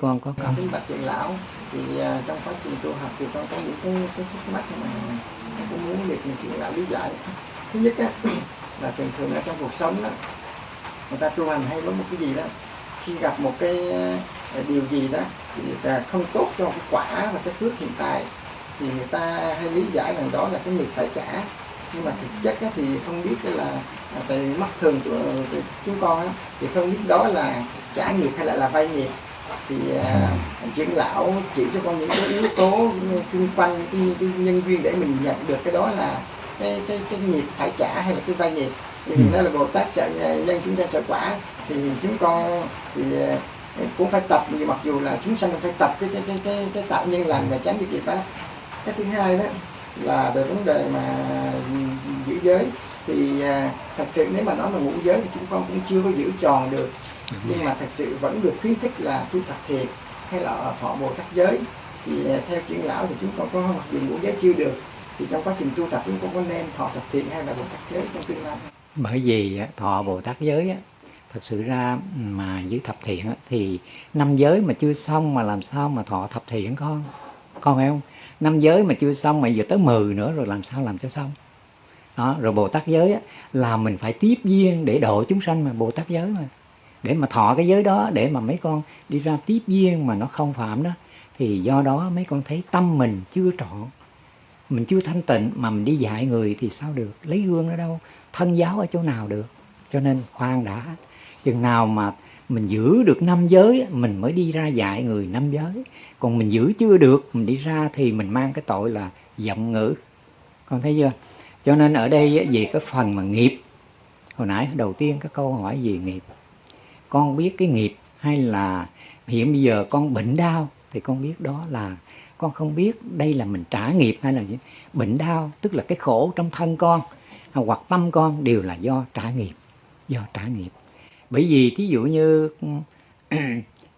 con có câu kính bạch trưởng lão thì à, trong quá trình tu học thì con có những cái cái thắc mắc mà con cũng muốn được trưởng lão lý giải. Thứ nhất á là thường thường ở trong cuộc sống đó người ta tu hành hay có một cái gì đó khi gặp một cái à, điều gì đó thì là không tốt cho cái quả và cái phước hiện tại thì người ta hay lý giải rằng đó là cái nghiệp phải trả. Nhưng mà thực chất á, thì không biết cái là à, tại mắt thường của của chúng con á, thì không biết đó là trả nghiệp hay là là vay nghiệp thì à, trưởng lão chỉ cho con những cái yếu tố xung quanh cái, cái nhân duyên để mình nhận được cái đó là cái cái cái nghiệp phải trả hay là cái vay nghiệp. Thì Ừ. đó là bồ tát sợ nhân chúng ta sợ quả thì chúng con thì à, cũng phải tập. Nhưng mặc dù là chúng sanh phải tập cái cái cái cái, cái tạo nhân lành và tránh cái nghiệp đó. Cái thứ hai đó là về vấn đề mà giữ giới. Thì à, thật sự nếu mà nói là ngũ giới thì chúng con cũng chưa có giữ tròn được nhưng mà thật sự vẫn được khuyến khích là tu tập thiền hay là thọ bồ tát giới. Thì à, theo trưởng lão thì chúng con có mặc dù ngũ giới chưa được thì trong quá trình tu tập chúng con có nên thọ tập thiền hay là bồ tát giới trong tương lai? Bởi vì thọ Bồ Tát giới á, thật sự ra mà giữ thập thiện á, thì năm giới mà chưa xong mà làm sao mà thọ thập thiện con? Con hiểu không? Năm giới mà chưa xong mà giờ tới 10 nữa rồi làm sao làm cho xong? Đó rồi Bồ Tát giới á, là mình phải tiếp duyên để độ chúng sanh mà Bồ Tát giới mà để mà thọ cái giới đó, để mà mấy con đi ra tiếp duyên mà nó không phạm đó, thì do đó mấy con thấy tâm mình chưa trọn, mình chưa thanh tịnh mà mình đi dạy người thì sao được? Lấy gương ở đâu? Thân giáo ở chỗ nào được? Cho nên khoan đã, chừng nào mà mình giữ được năm giới, mình mới đi ra dạy người năm giới. Còn mình giữ chưa được, mình đi ra thì mình mang cái tội là giọng ngữ. Con thấy chưa? Cho nên ở đây về cái phần mà nghiệp, hồi nãy đầu tiên cái câu hỏi về nghiệp? Con biết cái nghiệp hay là hiện bây giờ con bệnh đau thì con biết đó là con không biết đây là mình trả nghiệp hay là gì. Bệnh đau tức là cái khổ trong thân con hoặc tâm con đều là do trả nghiệp, do trả nghiệp. Bởi vì thí dụ như,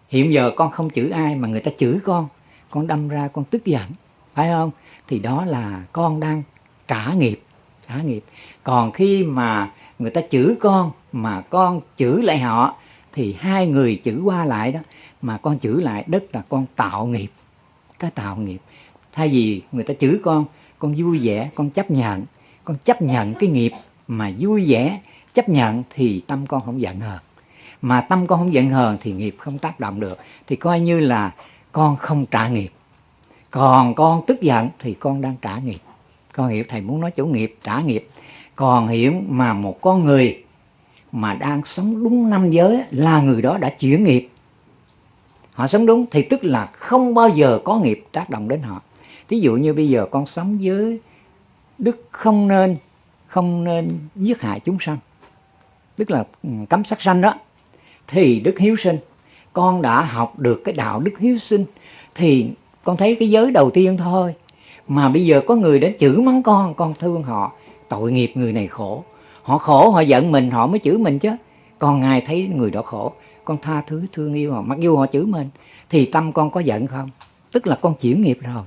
hiện giờ con không chửi ai mà người ta chửi con con đâm ra con tức giận, phải không? Thì đó là con đang trả nghiệp trả nghiệp. Còn khi mà người ta chửi con mà con chửi lại họ thì hai người chữ qua lại đó, mà con chữ lại đất là con tạo nghiệp. Cái tạo nghiệp, thay vì người ta chửi con con vui vẻ, con chấp nhận, con chấp nhận cái nghiệp mà vui vẻ, chấp nhận thì tâm con không giận hờn. Mà tâm con không giận hờn thì nghiệp không tác động được, thì coi như là con không trả nghiệp. Còn con tức giận thì con đang trả nghiệp. Con hiểu thầy muốn nói chủ nghiệp, trả nghiệp. Còn hiểu mà một con người mà đang sống đúng năm giới là người đó đã chuyển nghiệp. Họ sống đúng thì tức là không bao giờ có nghiệp tác động đến họ. Thí dụ như bây giờ con sống với đức không nên không nên giết hại chúng sanh, tức là ừ, cấm sát sanh đó, thì đức hiếu sinh, con đã học được cái đạo đức hiếu sinh, thì con thấy cái giới đầu tiên thôi. Mà bây giờ có người đến chửi mắng con con thương họ, tội nghiệp người này khổ họ khổ, họ giận mình, họ mới chửi mình chứ. Còn ngài thấy người đó khổ, con tha thứ, thương yêu họ, mặc dù họ chửi mình, thì tâm con có giận không? Tức là con chuyển nghiệp rồi.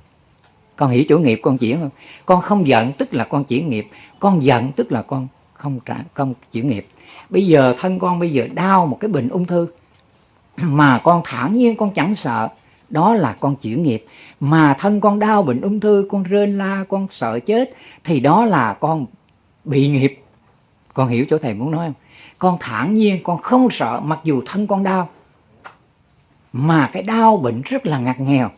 Con hiểu chủ nghiệp con chuyển không? Con không giận, tức là con chuyển nghiệp. Con giận, tức là con không trả con chuyển nghiệp. Bây giờ thân con bây giờ đau một cái bệnh ung thư, mà con thản nhiên con chẳng sợ, đó là con chuyển nghiệp. Mà thân con đau bệnh ung thư, con rên la, con sợ chết, thì đó là con bị nghiệp con hiểu chỗ thầy muốn nói không? Con thản nhiên, con không sợ, mặc dù thân con đau. Mà cái đau bệnh rất là ngặt nghèo,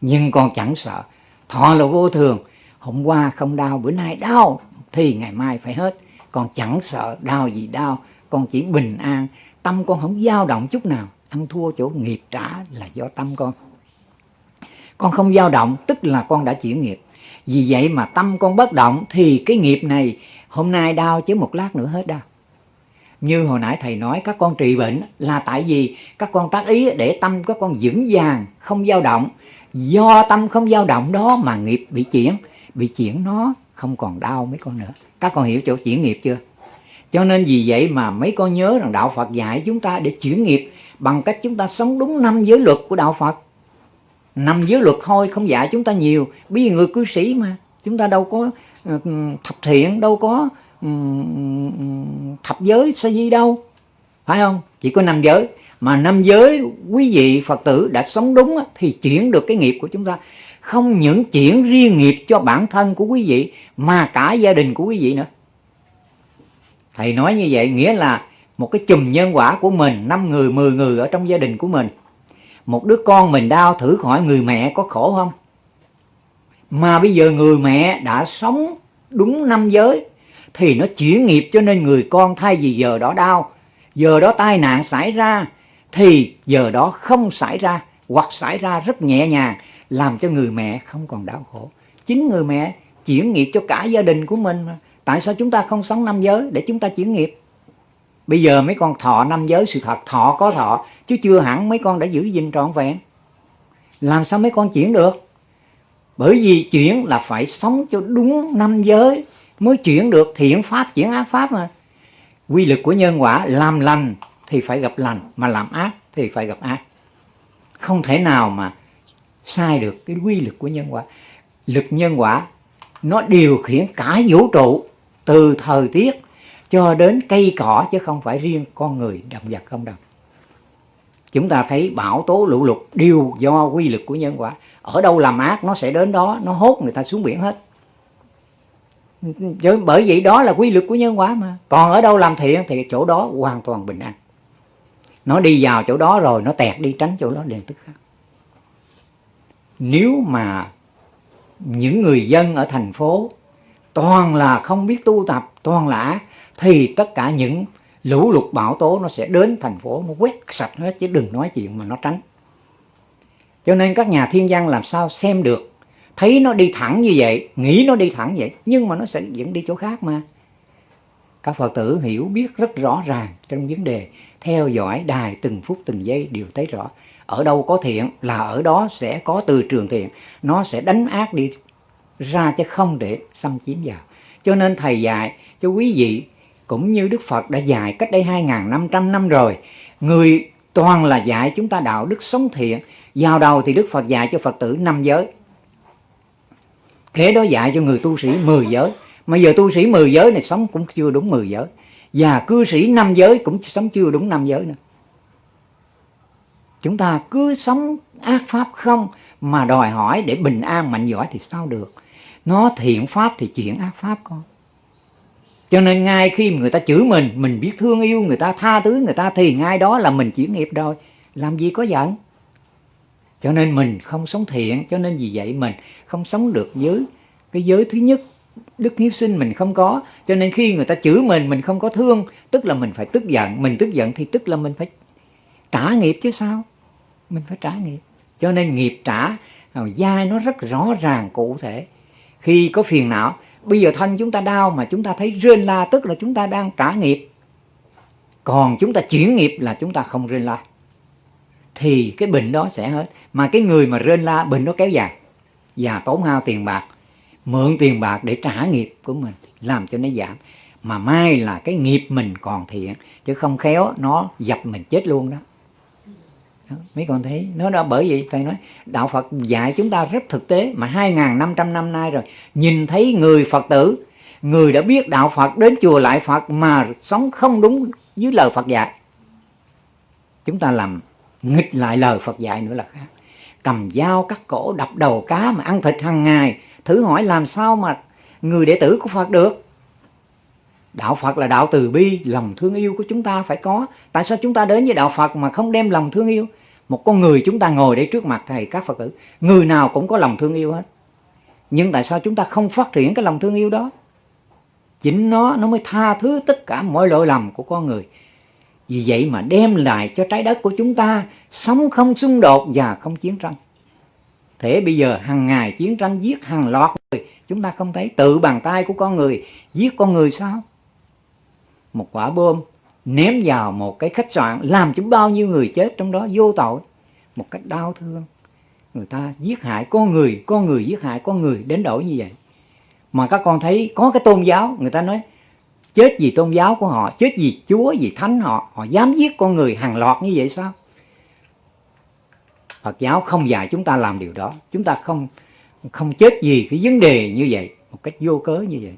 nhưng con chẳng sợ. Thọ là vô thường. Hôm qua không đau, bữa nay đau, thì ngày mai phải hết. Con chẳng sợ đau gì đau, con chỉ bình an. Tâm con không dao động chút nào. Ăn thua chỗ nghiệp trả là do tâm con. Con không dao động, tức là con đã chuyển nghiệp. Vì vậy mà tâm con bất động, thì cái nghiệp này hôm nay đau chứ một lát nữa hết đau như hồi nãy thầy nói, các con trị bệnh là tại vì các con tác ý để tâm các con vững vàng, không dao động. Do tâm không dao động đó mà nghiệp bị chuyển bị chuyển nó không còn đau mấy con nữa. Các con hiểu chỗ chuyển nghiệp chưa? Cho nên vì vậy mà mấy con nhớ rằng đạo Phật dạy chúng ta để chuyển nghiệp bằng cách chúng ta sống đúng năm giới luật của đạo Phật. Năm giới luật thôi, không dạy chúng ta nhiều. Bởi vì người cư sĩ mà, chúng ta đâu có thập thiện đâu có thập giới sa di đâu, phải không? Chỉ có năm giới. Mà năm giới quý vị phật tử đã sống đúng thì chuyển được cái nghiệp của chúng ta. Không những chuyển riêng nghiệp cho bản thân của quý vị, mà cả gia đình của quý vị nữa. Thầy nói như vậy nghĩa là một cái chùm nhân quả của mình, năm người, mười người ở trong gia đình của mình. Một đứa con mình đau thử hỏi người mẹ có khổ không? Mà bây giờ người mẹ đã sống đúng năm giới, thì nó chuyển nghiệp cho nên người con thay vì giờ đó đau. Giờ đó tai nạn xảy ra, thì giờ đó không xảy ra, hoặc xảy ra rất nhẹ nhàng, làm cho người mẹ không còn đau khổ. Chính người mẹ chuyển nghiệp cho cả gia đình của mình mà. Tại sao chúng ta không sống năm giới để chúng ta chuyển nghiệp? Bây giờ mấy con thọ năm giới, sự thật, thọ có thọ, chứ chưa hẳn mấy con đã giữ gìn trọn vẹn. Làm sao mấy con chuyển được? Bởi vì chuyển là phải sống cho đúng năm giới mới chuyển được thiện pháp, chuyển ác pháp mà. Quy lực của nhân quả, làm lành thì phải gặp lành, mà làm ác thì phải gặp ác. Không thể nào mà sai được cái quy lực của nhân quả. Lực nhân quả, nó điều khiển cả vũ trụ từ thời tiết cho đến cây cỏ chứ không phải riêng con người động vật không đâu chúng ta thấy bão tố lũ lụt đều do quy lực của nhân quả. Ở đâu làm ác, nó sẽ đến đó, nó hốt người ta xuống biển hết. Bởi vậy đó là quy lực của nhân quả mà. Còn ở đâu làm thiện thì chỗ đó hoàn toàn bình an. Nó đi vào chỗ đó rồi, nó tẹt đi tránh chỗ đó liền tức khắc nếu mà những người dân ở thành phố toàn là không biết tu tập, toàn là thì tất cả những lũ lụt bão tố nó sẽ đến thành phố, nó quét sạch hết, chứ đừng nói chuyện mà nó tránh. Cho nên các nhà thiên văn làm sao xem được? Thấy nó đi thẳng như vậy, nghĩ nó đi thẳng vậy, nhưng mà nó sẽ dẫn đi chỗ khác mà. Các phật tử hiểu, biết rất rõ ràng trong vấn đề theo dõi đài từng phút từng giây đều thấy rõ. Ở đâu có thiện là ở đó sẽ có từ trường thiện. Nó sẽ đánh ác đi ra chứ không để xâm chiếm vào. Cho nên thầy dạy, cho quý vị cũng như Đức Phật đã dạy cách đây 2.500 năm rồi, người toàn là dạy chúng ta đạo đức sống thiện. Vào đầu thì Đức Phật dạy cho Phật tử năm giới. Kế đó dạy cho người tu sĩ 10 giới. Mà giờ tu sĩ 10 giới này sống cũng chưa đúng 10 giới. Và cư sĩ năm giới cũng sống chưa đúng năm giới nữa. Chúng ta cứ sống ác pháp không Mà đòi hỏi để bình an, mạnh giỏi thì sao được? Nó thiện pháp thì chuyện ác pháp con cho nên ngay khi người ta chửi mình Mình biết thương yêu người ta, tha thứ người ta, Thì ngay đó là mình chuyển nghiệp rồi. Làm gì có giận? Cho nên mình không sống thiện, cho nên vì vậy mình không sống được với cái giới thứ nhất, đức hiếu sinh mình không có. Cho nên khi người ta chửi mình mình không có thương, tức là mình phải tức giận. Mình tức giận thì tức là mình phải trả nghiệp chứ sao? Mình phải trả nghiệp. Cho nên nghiệp trả dai nó rất rõ ràng cụ thể. Khi có phiền não bây giờ thân chúng ta đau mà chúng ta thấy rên la tức là chúng ta đang trả nghiệp. Còn chúng ta chuyển nghiệp là chúng ta không rên la. Thì cái bệnh đó sẽ hết. Mà cái người mà rên la bệnh nó kéo dài. Và tốn hao tiền bạc mượn tiền bạc để trả nghiệp của mình làm cho nó giảm. Mà mai là cái nghiệp mình còn thiện chứ không khéo nó dập mình chết luôn đó, đó, mấy con thấy. Nó đó, bởi vậy thầy nói, đạo Phật dạy chúng ta rất thực tế mà 2.500 năm nay rồi. Nhìn thấy người Phật tử, người đã biết đạo Phật đến chùa lại Phật mà sống không đúng với lời Phật dạy. Chúng ta làm nghịch lại lời Phật dạy nữa là khác. Cầm dao cắt cổ, đập đầu cá mà ăn thịt hàng ngày. Thử hỏi làm sao mà người đệ tử của Phật được? Đạo Phật là đạo từ bi lòng thương yêu của chúng ta phải có. Tại sao chúng ta đến với đạo Phật mà không đem lòng thương yêu? Một con người chúng ta ngồi đây trước mặt thầy các Phật tử người nào cũng có lòng thương yêu hết. Nhưng tại sao chúng ta không phát triển cái lòng thương yêu đó? Chính nó nó mới tha thứ tất cả mọi lỗi lầm của con người. Vì vậy mà đem lại cho trái đất của chúng ta sống không xung đột và không chiến tranh. Thế bây giờ hàng ngày chiến tranh giết hàng loạt người, chúng ta không thấy tự bàn tay của con người giết con người sao? Một quả bom ném vào một cái khách sạn làm cho bao nhiêu người chết trong đó vô tội, một cách đau thương. Người ta giết hại con người, con người giết hại con người đến đổi như vậy. Mà các con thấy có cái tôn giáo, người ta nói chết vì tôn giáo của họ chết vì chúa vì thánh họ họ dám giết con người hàng loạt như vậy sao Phật giáo không dạy chúng ta làm điều đó chúng ta không không chết vì cái vấn đề như vậy một cách vô cớ như vậy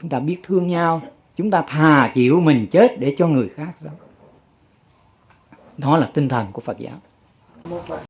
chúng ta biết thương nhau chúng ta thà chịu mình chết để cho người khác đó. Đó là tinh thần của phật giáo. Một